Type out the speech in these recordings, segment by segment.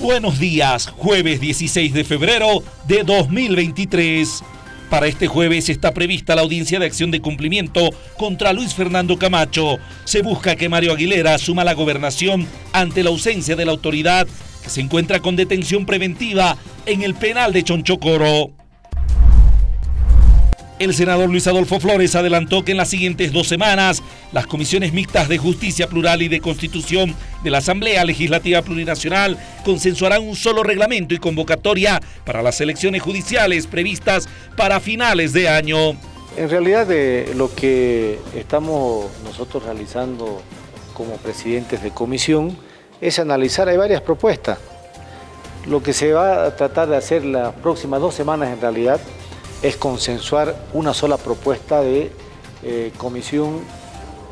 Buenos días, jueves 16 de febrero de 2023. Para este jueves está prevista la audiencia de acción de cumplimiento contra Luis Fernando Camacho. Se busca que Mario Aguilera asuma la gobernación ante la ausencia de la autoridad que se encuentra con detención preventiva en el penal de Chonchocoro. El senador Luis Adolfo Flores adelantó que en las siguientes dos semanas las comisiones mixtas de Justicia Plural y de Constitución de la Asamblea Legislativa Plurinacional consensuarán un solo reglamento y convocatoria para las elecciones judiciales previstas para finales de año. En realidad lo que estamos nosotros realizando como presidentes de comisión es analizar, hay varias propuestas. Lo que se va a tratar de hacer las próximas dos semanas en realidad es consensuar una sola propuesta de eh, comisión,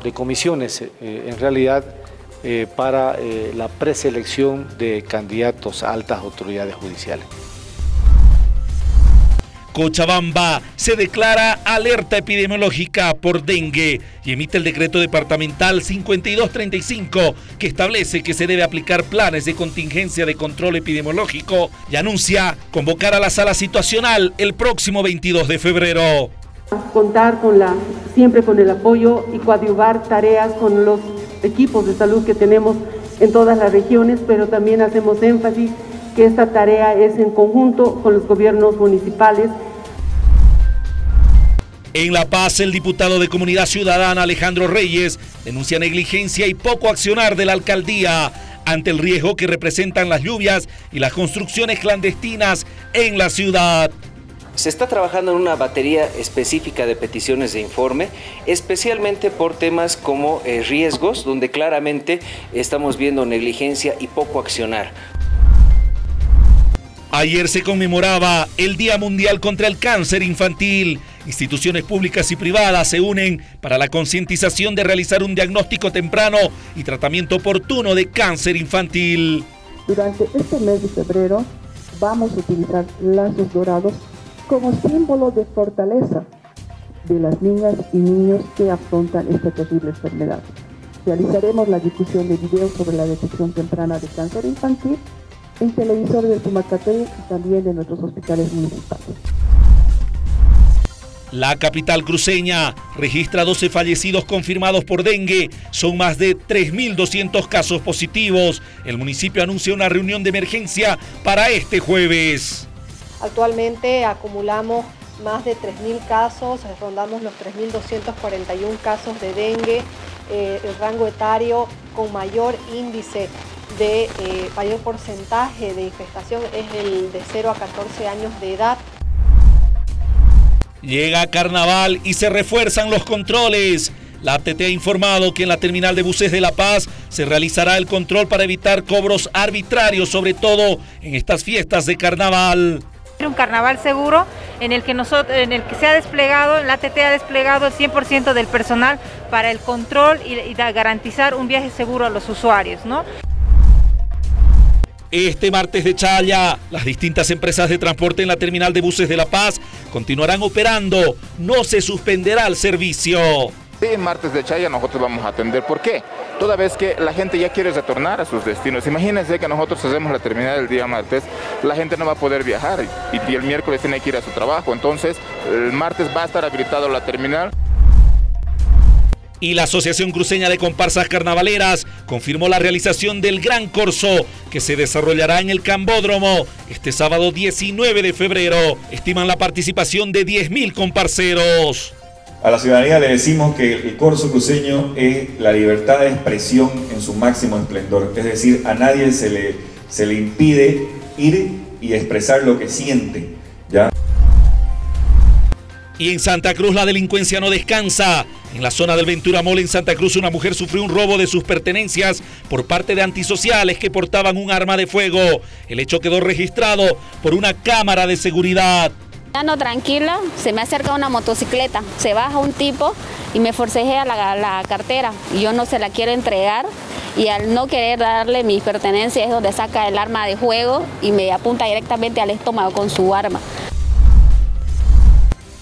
de comisiones eh, en realidad eh, para la preselección de candidatos a altas autoridades judiciales. Cochabamba se declara alerta epidemiológica por dengue y emite el decreto departamental 5235 que establece que se debe aplicar planes de contingencia de control epidemiológico y anuncia convocar a la sala situacional el próximo 22 de febrero. Contar con la, siempre con el apoyo y coadyuvar tareas con los equipos de salud que tenemos en todas las regiones, pero también hacemos énfasis que esta tarea es en conjunto con los gobiernos municipales en La Paz, el diputado de Comunidad Ciudadana Alejandro Reyes denuncia negligencia y poco accionar de la alcaldía ante el riesgo que representan las lluvias y las construcciones clandestinas en la ciudad. Se está trabajando en una batería específica de peticiones de informe, especialmente por temas como eh, riesgos, donde claramente estamos viendo negligencia y poco accionar. Ayer se conmemoraba el Día Mundial contra el Cáncer Infantil. Instituciones públicas y privadas se unen para la concientización de realizar un diagnóstico temprano y tratamiento oportuno de cáncer infantil. Durante este mes de febrero vamos a utilizar lazos dorados como símbolo de fortaleza de las niñas y niños que afrontan esta terrible enfermedad. Realizaremos la difusión de videos sobre la detección temprana de cáncer infantil en televisor del Tumacate y también de nuestros hospitales municipales. La capital cruceña registra 12 fallecidos confirmados por dengue. Son más de 3.200 casos positivos. El municipio anuncia una reunión de emergencia para este jueves. Actualmente acumulamos más de 3.000 casos, rondamos los 3.241 casos de dengue, eh, el rango etario con mayor índice de eh, mayor porcentaje de infestación es el de 0 a 14 años de edad. Llega carnaval y se refuerzan los controles. La ATT ha informado que en la terminal de buses de La Paz se realizará el control para evitar cobros arbitrarios, sobre todo en estas fiestas de carnaval. Un carnaval seguro en el que, nosotros, en el que se ha desplegado, la ATT ha desplegado el 100% del personal para el control y, y garantizar un viaje seguro a los usuarios. ¿no? Este martes de Chaya, las distintas empresas de transporte en la terminal de buses de La Paz continuarán operando. No se suspenderá el servicio. Sí, martes de Chaya nosotros vamos a atender. ¿Por qué? Toda vez que la gente ya quiere retornar a sus destinos. Imagínense que nosotros hacemos la terminal el día martes, la gente no va a poder viajar y, el miércoles tiene que ir a su trabajo. Entonces, el martes va a estar habilitado la terminal y la Asociación Cruceña de Comparsas Carnavaleras confirmó la realización del Gran Corso que se desarrollará en el Cambódromo este sábado 19 de febrero. Estiman la participación de 10.000 comparseros. A la ciudadanía le decimos que el corso cruceño es la libertad de expresión en su máximo esplendor. Es decir, a nadie se le, se le impide ir y expresar lo que siente. Y en Santa Cruz la delincuencia no descansa. En la zona del Ventura Mall en Santa Cruz una mujer sufrió un robo de sus pertenencias por parte de antisociales que portaban un arma de fuego. El hecho quedó registrado por una cámara de seguridad. No, tranquila, se me acerca una motocicleta, se baja un tipo y me forcejea la, la cartera yo no se la quiero entregar y al no querer darle mis pertenencias es donde saca el arma de fuego y me apunta directamente al estómago con su arma.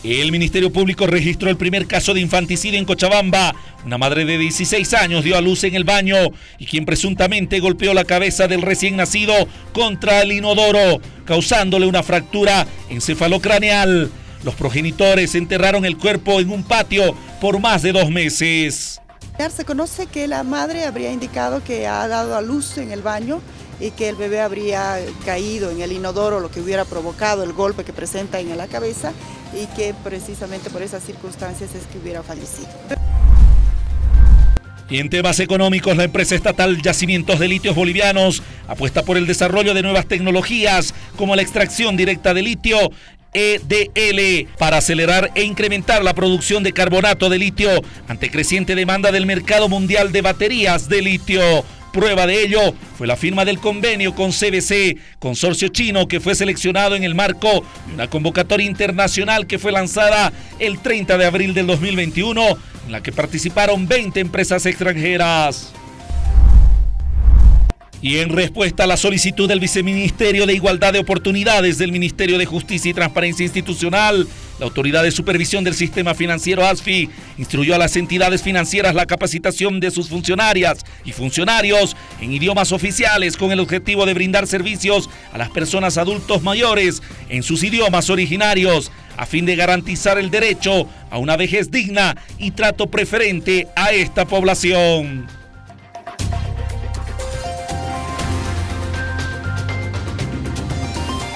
El Ministerio Público registró el primer caso de infanticidio en Cochabamba. Una madre de 16 años dio a luz en el baño y quien presuntamente golpeó la cabeza del recién nacido contra el inodoro, causándole una fractura encefalocraneal. Los progenitores enterraron el cuerpo en un patio por más de dos meses. Se conoce que la madre habría indicado que ha dado a luz en el baño y que el bebé habría caído en el inodoro, lo que hubiera provocado el golpe que presenta en la cabeza y que precisamente por esas circunstancias es que hubiera fallecido. Y en temas económicos, la empresa estatal Yacimientos de Litios Bolivianos apuesta por el desarrollo de nuevas tecnologías como la extracción directa de litio EDL para acelerar e incrementar la producción de carbonato de litio ante creciente demanda del mercado mundial de baterías de litio. Prueba de ello fue la firma del convenio con CBC, consorcio chino que fue seleccionado en el marco de una convocatoria internacional que fue lanzada el 30 de abril del 2021, en la que participaron 20 empresas extranjeras. Y en respuesta a la solicitud del Viceministerio de Igualdad de Oportunidades del Ministerio de Justicia y Transparencia Institucional, la Autoridad de Supervisión del Sistema Financiero ASFI instruyó a las entidades financieras la capacitación de sus funcionarias y funcionarios en idiomas oficiales con el objetivo de brindar servicios a las personas adultos mayores en sus idiomas originarios a fin de garantizar el derecho a una vejez digna y trato preferente a esta población.